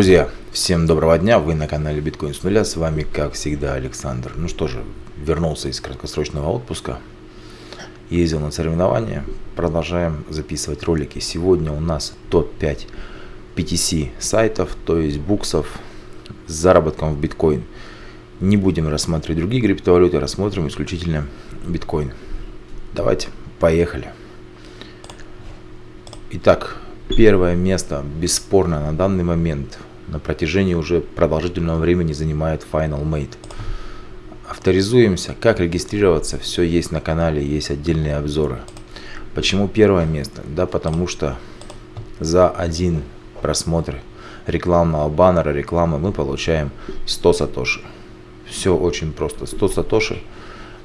Друзья, всем доброго дня, вы на канале Биткоин с нуля, с вами как всегда Александр. Ну что же, вернулся из краткосрочного отпуска, ездил на соревнования, продолжаем записывать ролики. Сегодня у нас топ-5 PTC сайтов, то есть буксов с заработком в биткоин. Не будем рассматривать другие криптовалюты, рассмотрим исключительно биткоин. Давайте, поехали. Итак, первое место, бесспорно, на данный момент, на протяжении уже продолжительного времени занимает Final Mate. Авторизуемся, как регистрироваться, все есть на канале, есть отдельные обзоры. Почему первое место? Да потому что за один просмотр рекламного баннера, рекламы мы получаем 100 сатоши. Все очень просто. 100 сатоши,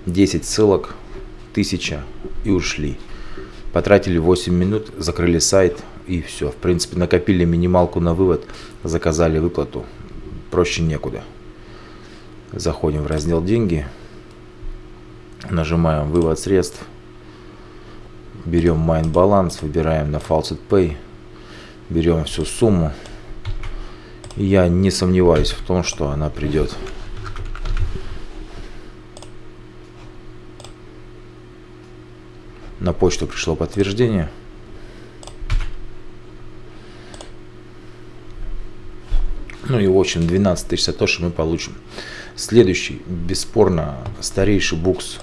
10 ссылок, 1000 и ушли. Потратили 8 минут, закрыли сайт и все. В принципе, накопили минималку на вывод, заказали выплату. Проще некуда. Заходим в раздел «Деньги», нажимаем «Вывод средств», берем Mine баланс, выбираем на Faucet Pay, берем всю сумму. И я не сомневаюсь в том, что она придет. На почту пришло подтверждение. Ну и в общем 12 тысяч сатоши мы получим. Следующий, бесспорно, старейший букс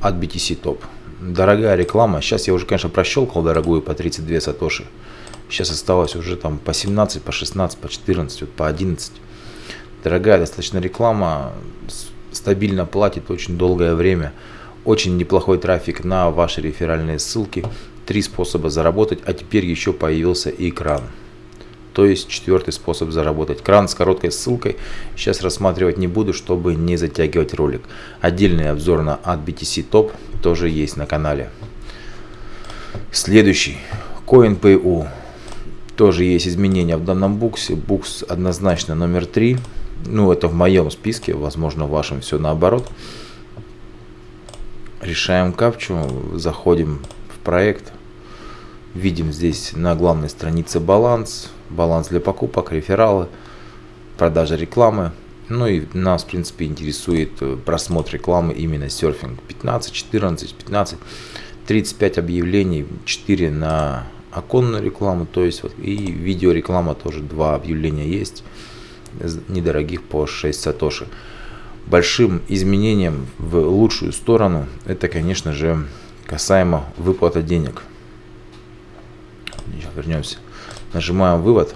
от BTC Top. Дорогая реклама. Сейчас я уже, конечно, прощелкал дорогую по 32 сатоши. Сейчас осталось уже там по 17, по 16, по 14, вот по 11. Дорогая достаточно реклама. Стабильно платит очень долгое время. Очень неплохой трафик на ваши реферальные ссылки. Три способа заработать, а теперь еще появился экран. То есть четвертый способ заработать. Кран с короткой ссылкой сейчас рассматривать не буду, чтобы не затягивать ролик. Отдельный обзор на от BTC Top тоже есть на канале. Следующий. CoinPayU. Тоже есть изменения в данном буксе. Букс однозначно номер три. Ну, это в моем списке, возможно, в вашем все наоборот. Решаем капчу, заходим в проект, видим здесь на главной странице баланс, баланс для покупок, рефералы, продажа рекламы. Ну и нас, в принципе, интересует э, просмотр рекламы именно серфинг. 15, 14, 15, 35 объявлений, 4 на оконную рекламу, то есть вот и видеореклама тоже, два объявления есть, недорогих по 6 сатоши большим изменением в лучшую сторону, это, конечно же, касаемо выплаты денег. Еще вернемся. Нажимаем вывод.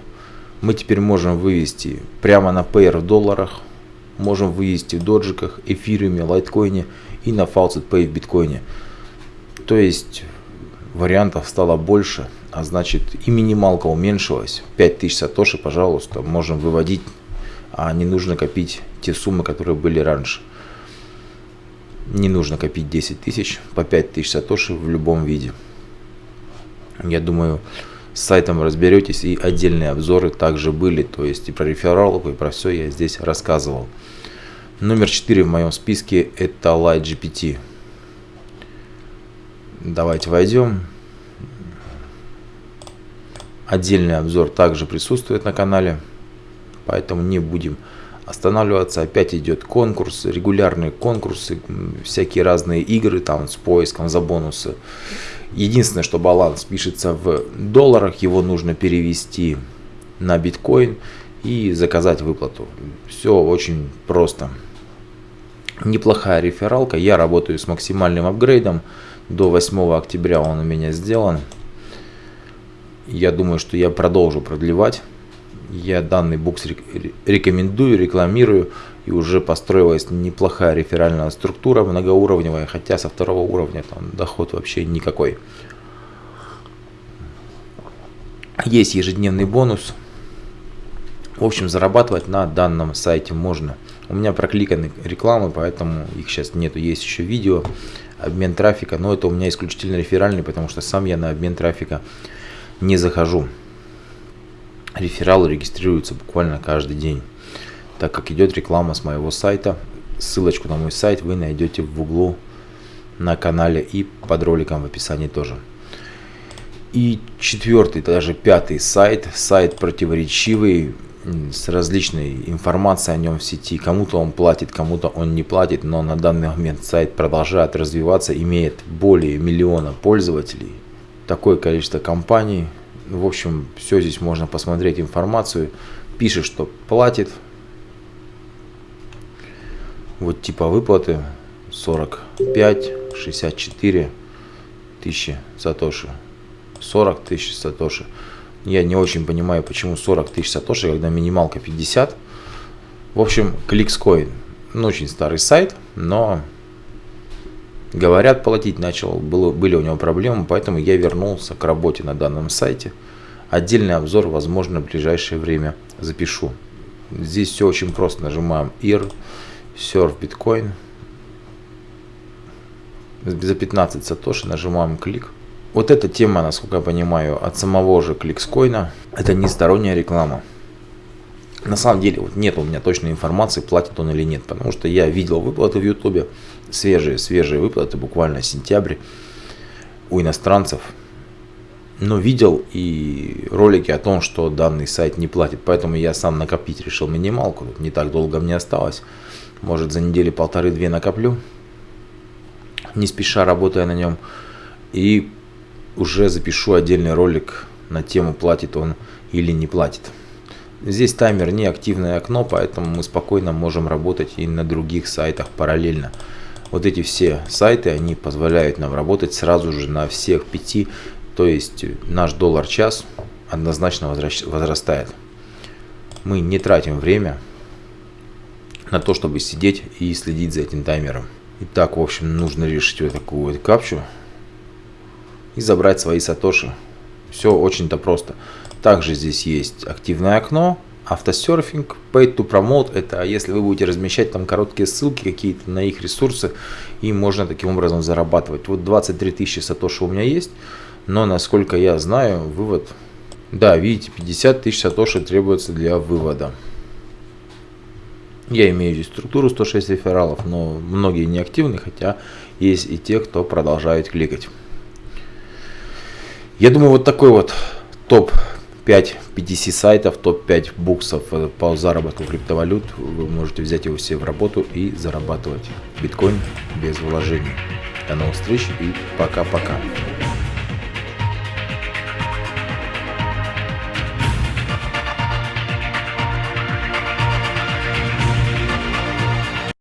Мы теперь можем вывести прямо на Payer в долларах, можем вывести в доджиках, эфириуме, лайткоине и на Faucet Pay в биткоине. То есть вариантов стало больше, а значит и минималка уменьшилась. 5000 сатоши, пожалуйста, можем выводить а не нужно копить те суммы, которые были раньше. Не нужно копить 10 тысяч по 5 тысяч сатоши в любом виде. Я думаю, с сайтом разберетесь и отдельные обзоры также были, то есть и про рефералов, и про все я здесь рассказывал. Номер 4 в моем списке это LightGPT. Давайте войдем. Отдельный обзор также присутствует на канале поэтому не будем останавливаться. Опять идет конкурс, регулярные конкурсы, всякие разные игры там с поиском за бонусы. Единственное, что баланс пишется в долларах, его нужно перевести на биткоин и заказать выплату. Все очень просто. Неплохая рефералка. Я работаю с максимальным апгрейдом. До 8 октября он у меня сделан. Я думаю, что я продолжу продлевать я данный букс рекомендую, рекламирую, и уже построилась неплохая реферальная структура многоуровневая, хотя со второго уровня там доход вообще никакой. Есть ежедневный бонус. В общем, зарабатывать на данном сайте можно. У меня прокликаны рекламы, поэтому их сейчас нету. Есть еще видео, обмен трафика, но это у меня исключительно реферальный, потому что сам я на обмен трафика не захожу рефералы регистрируются буквально каждый день. Так как идет реклама с моего сайта, ссылочку на мой сайт вы найдете в углу на канале и под роликом в описании тоже. И четвертый, даже пятый сайт, сайт противоречивый, с различной информацией о нем в сети. Кому-то он платит, кому-то он не платит, но на данный момент сайт продолжает развиваться, имеет более миллиона пользователей, такое количество компаний. В общем, все здесь можно посмотреть информацию. Пишет, что платит. Вот типа выплаты 45, 64 тысячи сатоши. 40 тысяч сатоши. Я не очень понимаю, почему 40 тысяч сатоши, когда минималка 50. В общем, Clickscoin. Ну, очень старый сайт, но говорят, платить начал. Было, были у него проблемы, поэтому я вернулся к работе на данном сайте. Отдельный обзор, возможно, в ближайшее время запишу. Здесь все очень просто. Нажимаем IR, Surf Bitcoin. За 15 сатоши нажимаем клик вот эта тема, насколько я понимаю, от самого же Кликскоина, это не сторонняя реклама. На самом деле вот нет у меня точной информации, платит он или нет, потому что я видел выплаты в Ютубе, свежие, свежие выплаты, буквально сентябрь у иностранцев. Но видел и ролики о том, что данный сайт не платит, поэтому я сам накопить решил минималку, не так долго мне осталось, может за недели полторы-две накоплю, не спеша работая на нем. И уже запишу отдельный ролик на тему, платит он или не платит. Здесь таймер не активное окно, поэтому мы спокойно можем работать и на других сайтах параллельно. Вот эти все сайты, они позволяют нам работать сразу же на всех пяти, то есть наш доллар-час однозначно возрастает. Мы не тратим время на то, чтобы сидеть и следить за этим таймером. Итак, в общем, нужно решить вот такую вот капчу и забрать свои сатоши. Все очень-то просто. Также здесь есть активное окно, автосерфинг, pay to promote, это если вы будете размещать там короткие ссылки какие-то на их ресурсы, и можно таким образом зарабатывать. Вот 23 тысячи сатоши у меня есть, но насколько я знаю, вывод, да, видите, 50 тысяч сатоши требуется для вывода. Я имею здесь структуру 106 рефералов, но многие не активны, хотя есть и те, кто продолжает кликать. Я думаю, вот такой вот топ-5 PTC сайтов, топ-5 буксов э, по заработку криптовалют. Вы можете взять его все в работу и зарабатывать биткоин без вложений. До новых встреч и пока-пока.